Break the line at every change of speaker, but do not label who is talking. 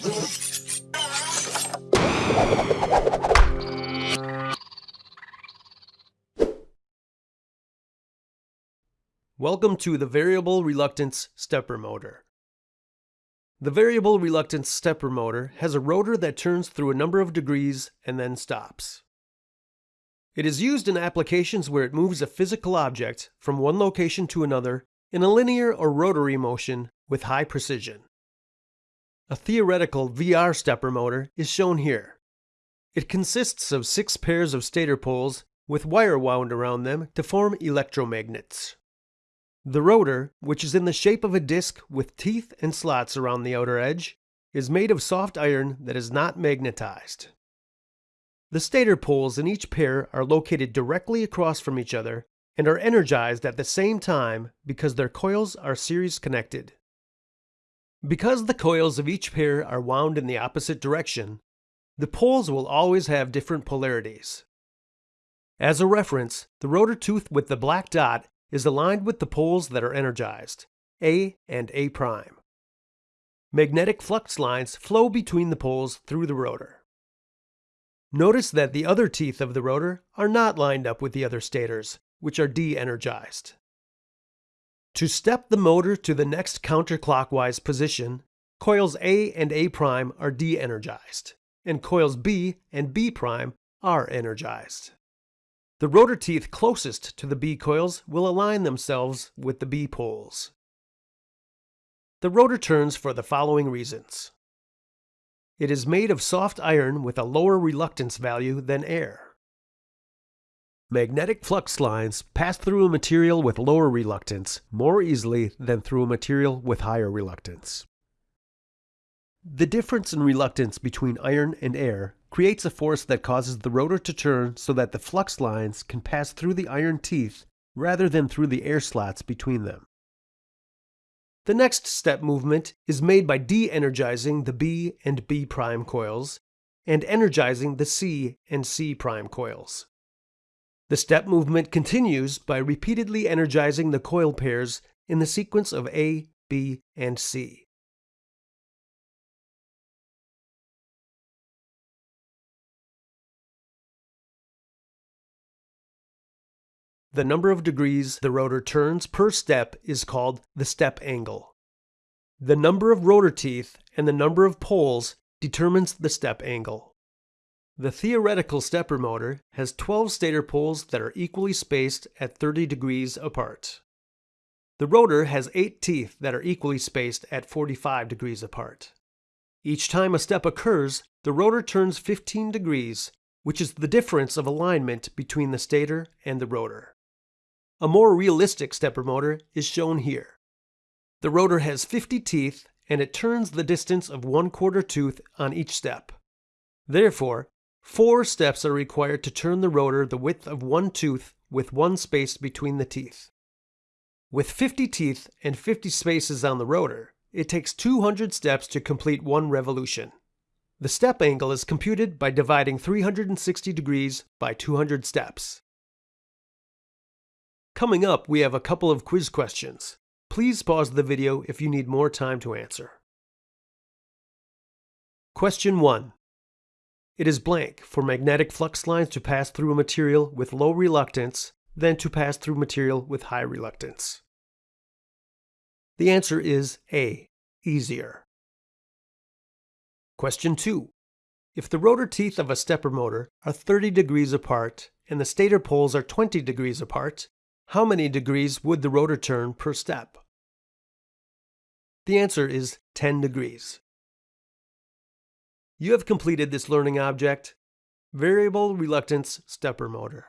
Welcome to the Variable Reluctance Stepper Motor. The variable reluctance stepper motor has a rotor that turns through a number of degrees and then stops. It is used in applications where it moves a physical object from one location to another in a linear or rotary motion with high precision. A theoretical VR stepper motor is shown here. It consists of six pairs of stator poles with wire wound around them to form electromagnets. The rotor, which is in the shape of a disc with teeth and slots around the outer edge, is made of soft iron that is not magnetized. The stator poles in each pair are located directly across from each other and are energized at the same time because their coils are series connected. Because the coils of each pair are wound in the opposite direction, the poles will always have different polarities. As a reference, the rotor tooth with the black dot is aligned with the poles that are energized, A and A prime. Magnetic flux lines flow between the poles through the rotor. Notice that the other teeth of the rotor are not lined up with the other stators, which are de-energized. To step the motor to the next counterclockwise position, coils A and A prime are de-energized, and coils B and B prime are energized. The rotor teeth closest to the B coils will align themselves with the B poles. The rotor turns for the following reasons. It is made of soft iron with a lower reluctance value than air. Magnetic flux lines pass through a material with lower reluctance more easily than through a material with higher reluctance. The difference in reluctance between iron and air creates a force that causes the rotor to turn so that the flux lines can pass through the iron teeth rather than through the air slots between them. The next step movement is made by de-energizing the B and B prime coils and energizing the C and C prime coils. The step movement continues by repeatedly energizing the coil pairs in the sequence of A, B, and C. The number of degrees the rotor turns per step is called the step angle. The number of rotor teeth and the number of poles determines the step angle. The theoretical stepper motor has 12 stator poles that are equally spaced at 30 degrees apart. The rotor has 8 teeth that are equally spaced at 45 degrees apart. Each time a step occurs, the rotor turns 15 degrees, which is the difference of alignment between the stator and the rotor. A more realistic stepper motor is shown here. The rotor has 50 teeth and it turns the distance of one quarter tooth on each step. Therefore, four steps are required to turn the rotor the width of one tooth with one space between the teeth. With 50 teeth and 50 spaces on the rotor, it takes 200 steps to complete one revolution. The step angle is computed by dividing 360 degrees by 200 steps. Coming up, we have a couple of quiz questions. Please pause the video if you need more time to answer. Question 1. It is blank for magnetic flux lines to pass through a material with low reluctance than to pass through material with high reluctance. The answer is A, easier. Question 2. If the rotor teeth of a stepper motor are 30 degrees apart and the stator poles are 20 degrees apart, how many degrees would the rotor turn per step? The answer is 10 degrees. You have completed this learning object, Variable Reluctance Stepper Motor.